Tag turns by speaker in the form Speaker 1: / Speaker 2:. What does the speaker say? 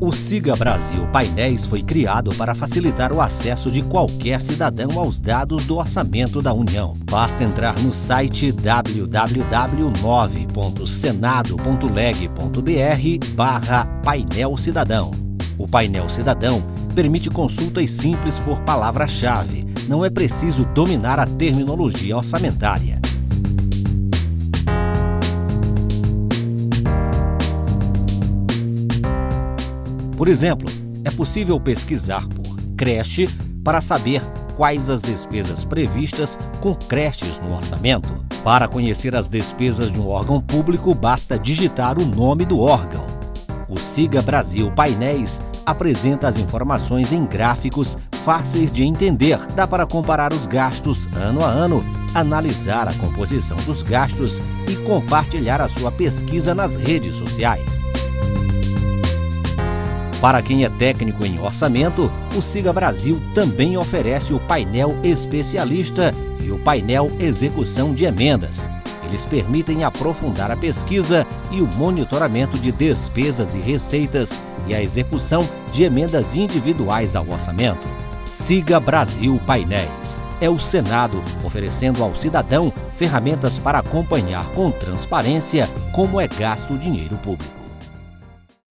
Speaker 1: O Siga Brasil Painéis foi criado para facilitar o acesso de qualquer cidadão aos dados do orçamento da União. Basta entrar no site www.nove.senado.leg.br barra painel cidadão. O painel cidadão permite consultas simples por palavra-chave. Não é preciso dominar a terminologia orçamentária. Por exemplo, é possível pesquisar por creche para saber quais as despesas previstas com creches no orçamento. Para conhecer as despesas de um órgão público, basta digitar o nome do órgão. O Siga Brasil Painéis apresenta as informações em gráficos fáceis de entender. Dá para comparar os gastos ano a ano, analisar a composição dos gastos e compartilhar a sua pesquisa nas redes sociais. Para quem é técnico em orçamento, o Siga Brasil também oferece o painel especialista e o painel execução de emendas. Eles permitem aprofundar a pesquisa e o monitoramento de despesas e receitas e a execução de emendas individuais ao orçamento. Siga Brasil Painéis. É o Senado oferecendo ao cidadão ferramentas para acompanhar com transparência como é gasto o dinheiro público.